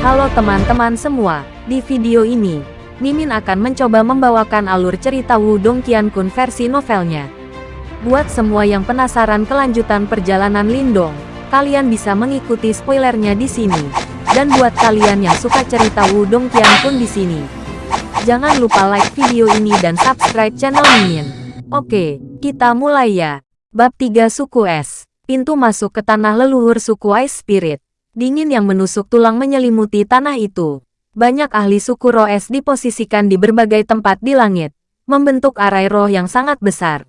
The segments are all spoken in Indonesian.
Halo teman-teman semua, di video ini, Mimin akan mencoba membawakan alur cerita Wudong Qiankun versi novelnya. Buat semua yang penasaran kelanjutan perjalanan Lindong, kalian bisa mengikuti spoilernya di sini. Dan buat kalian yang suka cerita Wudong Qiankun di sini, jangan lupa like video ini dan subscribe channel Mimin. Oke, kita mulai ya. Bab 3 Suku Es Pintu masuk ke tanah leluhur suku Ice Spirit. Dingin yang menusuk tulang menyelimuti tanah itu. Banyak ahli suku Roes diposisikan di berbagai tempat di langit, membentuk arai roh yang sangat besar.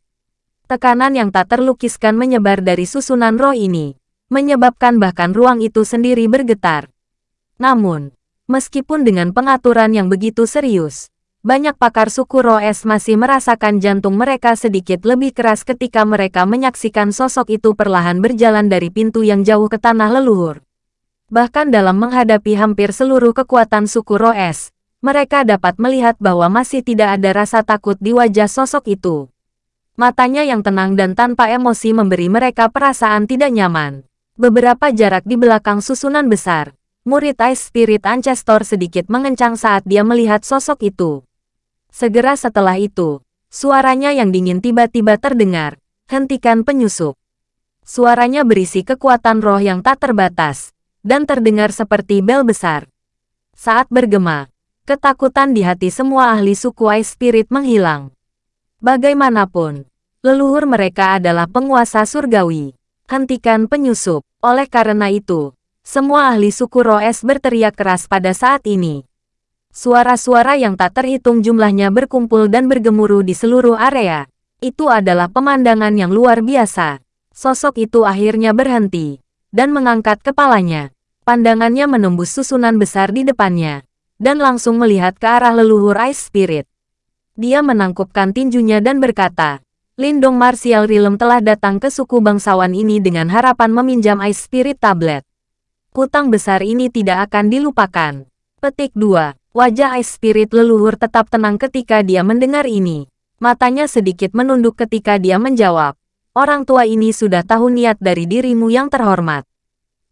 Tekanan yang tak terlukiskan menyebar dari susunan roh ini, menyebabkan bahkan ruang itu sendiri bergetar. Namun, meskipun dengan pengaturan yang begitu serius, banyak pakar suku Roes masih merasakan jantung mereka sedikit lebih keras ketika mereka menyaksikan sosok itu perlahan berjalan dari pintu yang jauh ke tanah leluhur. Bahkan dalam menghadapi hampir seluruh kekuatan suku Roes, mereka dapat melihat bahwa masih tidak ada rasa takut di wajah sosok itu. Matanya yang tenang dan tanpa emosi memberi mereka perasaan tidak nyaman. Beberapa jarak di belakang susunan besar, murid Ice Spirit Ancestor sedikit mengencang saat dia melihat sosok itu. Segera setelah itu, suaranya yang dingin tiba-tiba terdengar, hentikan penyusup. Suaranya berisi kekuatan roh yang tak terbatas, dan terdengar seperti bel besar. Saat bergema, ketakutan di hati semua ahli suku Ice Spirit menghilang. Bagaimanapun, leluhur mereka adalah penguasa surgawi. Hentikan penyusup. Oleh karena itu, semua ahli suku Roes berteriak keras pada saat ini. Suara-suara yang tak terhitung jumlahnya berkumpul dan bergemuruh di seluruh area. Itu adalah pemandangan yang luar biasa. Sosok itu akhirnya berhenti dan mengangkat kepalanya. Pandangannya menembus susunan besar di depannya dan langsung melihat ke arah leluhur Ice Spirit. Dia menangkupkan tinjunya dan berkata, Lindong Martial Realm telah datang ke suku bangsawan ini dengan harapan meminjam Ice Spirit Tablet. Hutang besar ini tidak akan dilupakan. Petik 2. Wajah Ice Spirit leluhur tetap tenang ketika dia mendengar ini. Matanya sedikit menunduk ketika dia menjawab. Orang tua ini sudah tahu niat dari dirimu yang terhormat.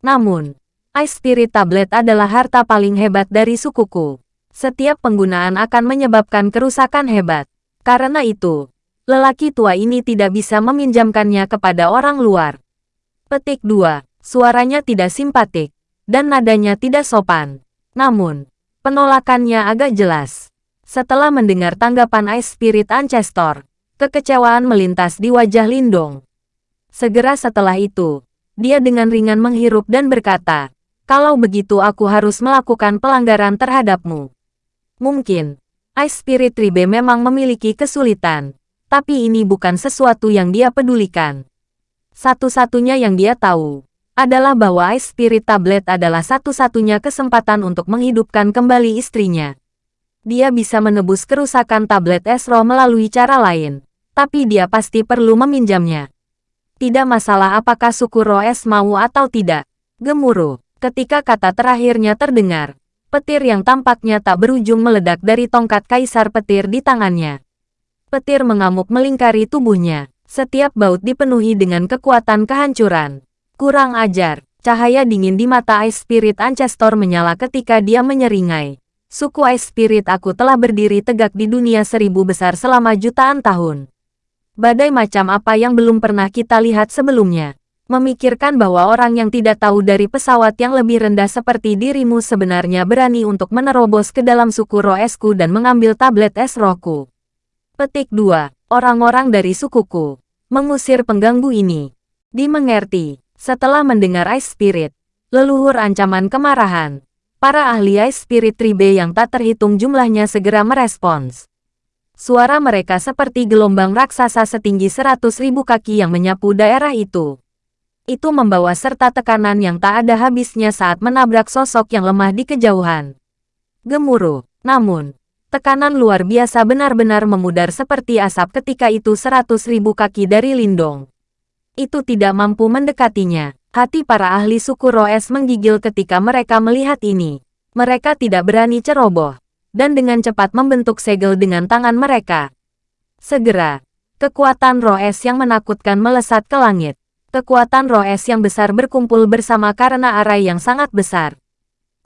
Namun, Ice Spirit Tablet adalah harta paling hebat dari sukuku. Setiap penggunaan akan menyebabkan kerusakan hebat. Karena itu, lelaki tua ini tidak bisa meminjamkannya kepada orang luar. Petik 2. Suaranya tidak simpatik, dan nadanya tidak sopan. Namun, Penolakannya agak jelas. Setelah mendengar tanggapan Ice Spirit Ancestor, kekecewaan melintas di wajah Lindong. Segera setelah itu, dia dengan ringan menghirup dan berkata, kalau begitu aku harus melakukan pelanggaran terhadapmu. Mungkin, Ice Spirit Ribe memang memiliki kesulitan, tapi ini bukan sesuatu yang dia pedulikan. Satu-satunya yang dia tahu, adalah bahwa Ice Spirit Tablet adalah satu-satunya kesempatan untuk menghidupkan kembali istrinya. Dia bisa menebus kerusakan tablet Esro melalui cara lain, tapi dia pasti perlu meminjamnya. Tidak masalah apakah suku Roes mau atau tidak. Gemuruh, ketika kata terakhirnya terdengar, petir yang tampaknya tak berujung meledak dari tongkat kaisar petir di tangannya. Petir mengamuk melingkari tubuhnya, setiap baut dipenuhi dengan kekuatan kehancuran. Kurang ajar, cahaya dingin di mata Ice Spirit Ancestor menyala ketika dia menyeringai. Suku Ice Spirit aku telah berdiri tegak di dunia seribu besar selama jutaan tahun. Badai macam apa yang belum pernah kita lihat sebelumnya. Memikirkan bahwa orang yang tidak tahu dari pesawat yang lebih rendah seperti dirimu sebenarnya berani untuk menerobos ke dalam suku Roesku dan mengambil tablet es rohku. Petik 2. Orang-orang dari sukuku. Mengusir pengganggu ini. Dimengerti. Setelah mendengar Ice Spirit, leluhur ancaman kemarahan, para ahli Ice Spirit Tribe yang tak terhitung jumlahnya segera merespons. Suara mereka seperti gelombang raksasa setinggi seratus ribu kaki yang menyapu daerah itu. Itu membawa serta tekanan yang tak ada habisnya saat menabrak sosok yang lemah di kejauhan. Gemuruh, namun, tekanan luar biasa benar-benar memudar seperti asap ketika itu seratus ribu kaki dari Lindong itu tidak mampu mendekatinya. Hati para ahli suku Roes menggigil ketika mereka melihat ini. Mereka tidak berani ceroboh, dan dengan cepat membentuk segel dengan tangan mereka. Segera, kekuatan Roes yang menakutkan melesat ke langit. Kekuatan Roes yang besar berkumpul bersama karena arai yang sangat besar.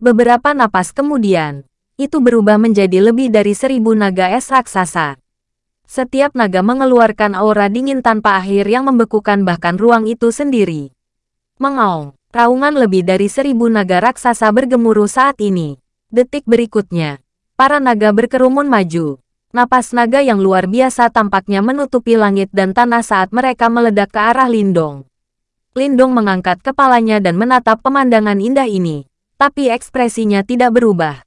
Beberapa napas kemudian, itu berubah menjadi lebih dari seribu naga es raksasa. Setiap naga mengeluarkan aura dingin tanpa akhir yang membekukan bahkan ruang itu sendiri. Mengaung, raungan lebih dari seribu naga raksasa bergemuruh saat ini. Detik berikutnya, para naga berkerumun maju. Napas naga yang luar biasa tampaknya menutupi langit dan tanah saat mereka meledak ke arah Lindong. Lindong mengangkat kepalanya dan menatap pemandangan indah ini, tapi ekspresinya tidak berubah.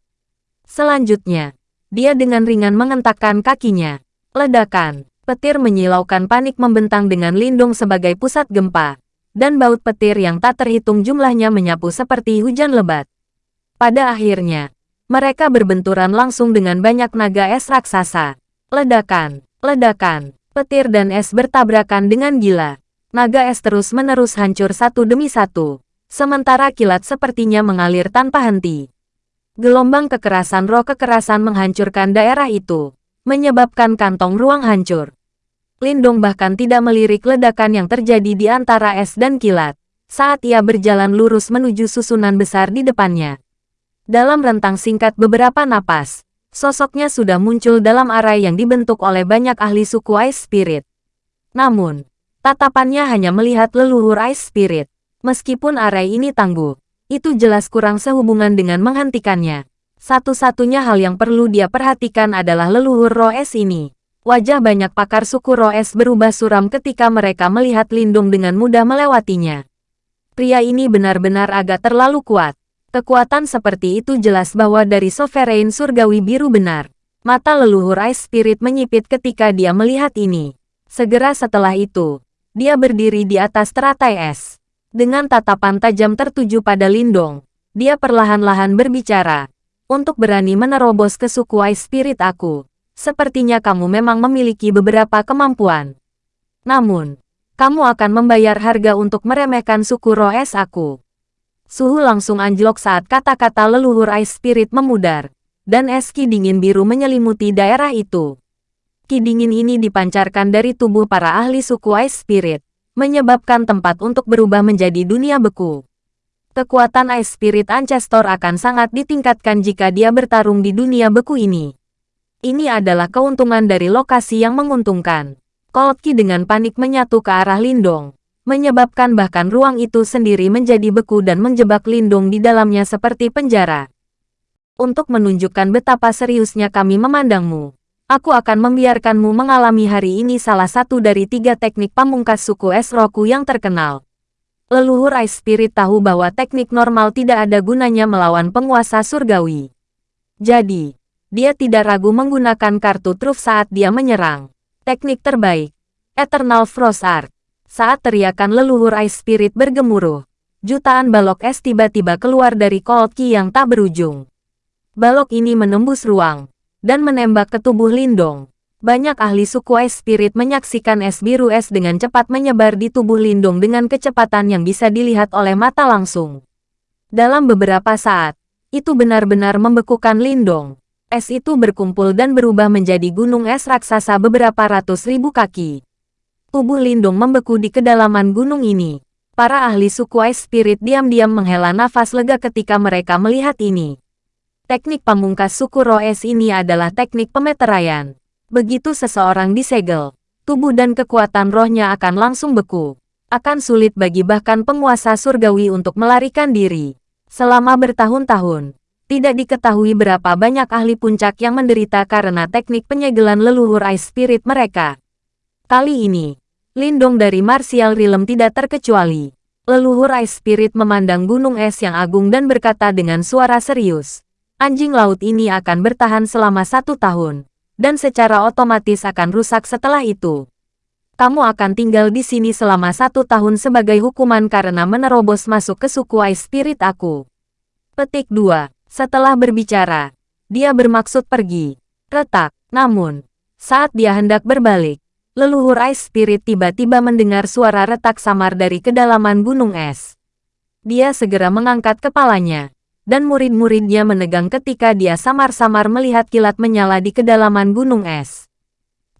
Selanjutnya, dia dengan ringan mengentakkan kakinya. Ledakan, petir menyilaukan panik membentang dengan Lindung sebagai pusat gempa, dan baut petir yang tak terhitung jumlahnya menyapu seperti hujan lebat. Pada akhirnya, mereka berbenturan langsung dengan banyak naga es raksasa. Ledakan, ledakan, petir dan es bertabrakan dengan gila. Naga es terus-menerus hancur satu demi satu, sementara kilat sepertinya mengalir tanpa henti. Gelombang kekerasan roh kekerasan menghancurkan daerah itu, menyebabkan kantong ruang hancur. Lindong bahkan tidak melirik ledakan yang terjadi di antara es dan kilat, saat ia berjalan lurus menuju susunan besar di depannya. Dalam rentang singkat beberapa napas, sosoknya sudah muncul dalam arai yang dibentuk oleh banyak ahli suku Ice Spirit. Namun, tatapannya hanya melihat leluhur Ice Spirit. Meskipun arai ini tangguh, itu jelas kurang sehubungan dengan menghentikannya. Satu-satunya hal yang perlu dia perhatikan adalah leluhur Roes ini. Wajah banyak pakar suku Roes berubah suram ketika mereka melihat Lindung dengan mudah melewatinya. Pria ini benar-benar agak terlalu kuat. Kekuatan seperti itu jelas bahwa dari Sovereign Surgawi Biru benar. Mata leluhur Ice Spirit menyipit ketika dia melihat ini. Segera setelah itu, dia berdiri di atas teratai es. Dengan tatapan tajam tertuju pada Lindong, dia perlahan-lahan berbicara, untuk berani menerobos ke suku Ice Spirit aku. Sepertinya kamu memang memiliki beberapa kemampuan. Namun, kamu akan membayar harga untuk meremehkan suku Roes aku. Suhu langsung anjlok saat kata-kata leluhur Ice Spirit memudar, dan es ki dingin biru menyelimuti daerah itu. Ki dingin ini dipancarkan dari tubuh para ahli suku Ice Spirit, menyebabkan tempat untuk berubah menjadi dunia beku kekuatan Ice Spirit Ancestor akan sangat ditingkatkan jika dia bertarung di dunia beku ini. Ini adalah keuntungan dari lokasi yang menguntungkan. Kolki dengan panik menyatu ke arah Lindong, menyebabkan bahkan ruang itu sendiri menjadi beku dan menjebak Lindong di dalamnya seperti penjara. Untuk menunjukkan betapa seriusnya kami memandangmu, aku akan membiarkanmu mengalami hari ini salah satu dari tiga teknik pamungkas suku Es Roku yang terkenal. Leluhur Ice Spirit tahu bahwa teknik normal tidak ada gunanya melawan penguasa surgawi. Jadi, dia tidak ragu menggunakan kartu truf saat dia menyerang. Teknik terbaik, Eternal Frost Art. Saat teriakan leluhur Ice Spirit bergemuruh, jutaan balok es tiba-tiba keluar dari Cold Key yang tak berujung. Balok ini menembus ruang, dan menembak ke tubuh Lindong. Banyak ahli suku es spirit menyaksikan es biru es dengan cepat menyebar di tubuh Lindung dengan kecepatan yang bisa dilihat oleh mata langsung. Dalam beberapa saat, itu benar-benar membekukan Lindong. Es itu berkumpul dan berubah menjadi gunung es raksasa beberapa ratus ribu kaki. Tubuh Lindung membeku di kedalaman gunung ini. Para ahli suku es spirit diam-diam menghela nafas lega ketika mereka melihat ini. Teknik pamungkas suku Roes ini adalah teknik pemeteraian. Begitu seseorang disegel, tubuh dan kekuatan rohnya akan langsung beku. Akan sulit bagi bahkan penguasa surgawi untuk melarikan diri. Selama bertahun-tahun, tidak diketahui berapa banyak ahli puncak yang menderita karena teknik penyegelan leluhur Ice Spirit mereka. Kali ini, Lindong dari Martial Realm tidak terkecuali. Leluhur Ice Spirit memandang gunung es yang agung dan berkata dengan suara serius. Anjing laut ini akan bertahan selama satu tahun dan secara otomatis akan rusak setelah itu. Kamu akan tinggal di sini selama satu tahun sebagai hukuman karena menerobos masuk ke suku Ice Spirit aku. Petik 2. Setelah berbicara, dia bermaksud pergi. Retak. Namun, saat dia hendak berbalik, leluhur Ice Spirit tiba-tiba mendengar suara retak samar dari kedalaman gunung es. Dia segera mengangkat kepalanya dan murid-muridnya menegang ketika dia samar-samar melihat kilat menyala di kedalaman gunung es.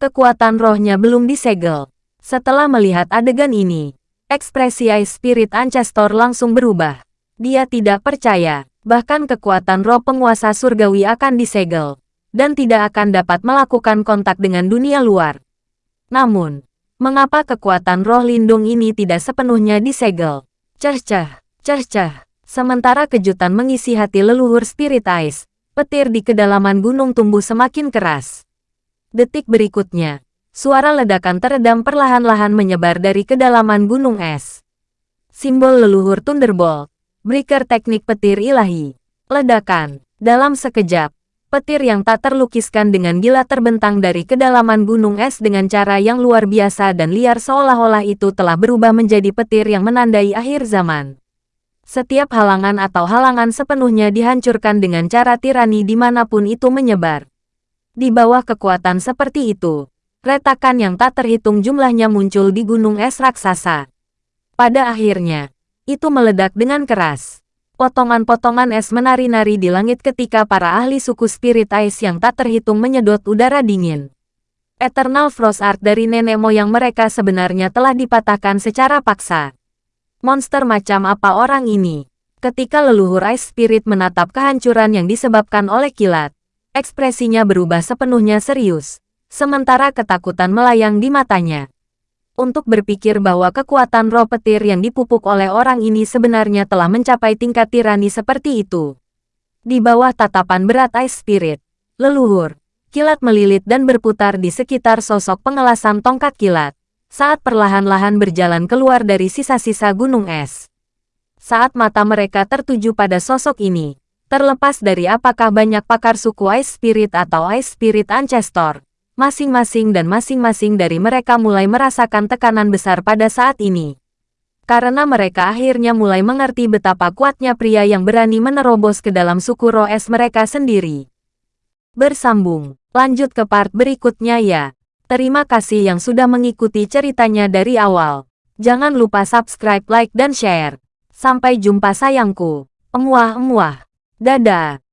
Kekuatan rohnya belum disegel. Setelah melihat adegan ini, ekspresi Ice Spirit Ancestor langsung berubah. Dia tidak percaya Bahkan kekuatan roh penguasa surgawi akan disegel, dan tidak akan dapat melakukan kontak dengan dunia luar. Namun, mengapa kekuatan roh lindung ini tidak sepenuhnya disegel? Cah-cah, cah-cah. Sementara kejutan mengisi hati leluhur Spirit Ice, petir di kedalaman gunung tumbuh semakin keras. Detik berikutnya, suara ledakan teredam perlahan-lahan menyebar dari kedalaman gunung es. Simbol leluhur Thunderbolt, breaker teknik petir ilahi. Ledakan, dalam sekejap, petir yang tak terlukiskan dengan gila terbentang dari kedalaman gunung es dengan cara yang luar biasa dan liar seolah-olah itu telah berubah menjadi petir yang menandai akhir zaman. Setiap halangan atau halangan sepenuhnya dihancurkan dengan cara tirani di mana pun itu menyebar. Di bawah kekuatan seperti itu, retakan yang tak terhitung jumlahnya muncul di gunung es raksasa. Pada akhirnya, itu meledak dengan keras. Potongan-potongan es menari-nari di langit ketika para ahli suku Spirit Ice yang tak terhitung menyedot udara dingin. Eternal Frost Art dari nenek moyang mereka sebenarnya telah dipatahkan secara paksa. Monster macam apa orang ini? Ketika leluhur Ice Spirit menatap kehancuran yang disebabkan oleh kilat, ekspresinya berubah sepenuhnya serius, sementara ketakutan melayang di matanya. Untuk berpikir bahwa kekuatan roh petir yang dipupuk oleh orang ini sebenarnya telah mencapai tingkat tirani seperti itu. Di bawah tatapan berat Ice Spirit, leluhur, kilat melilit dan berputar di sekitar sosok pengelasan tongkat kilat saat perlahan-lahan berjalan keluar dari sisa-sisa gunung es. Saat mata mereka tertuju pada sosok ini, terlepas dari apakah banyak pakar suku Ice Spirit atau Ice Spirit Ancestor, masing-masing dan masing-masing dari mereka mulai merasakan tekanan besar pada saat ini. Karena mereka akhirnya mulai mengerti betapa kuatnya pria yang berani menerobos ke dalam suku Roes mereka sendiri. Bersambung, lanjut ke part berikutnya ya. Terima kasih yang sudah mengikuti ceritanya dari awal. Jangan lupa subscribe, like, dan share. Sampai jumpa sayangku. Emuah-emuah. Dadah.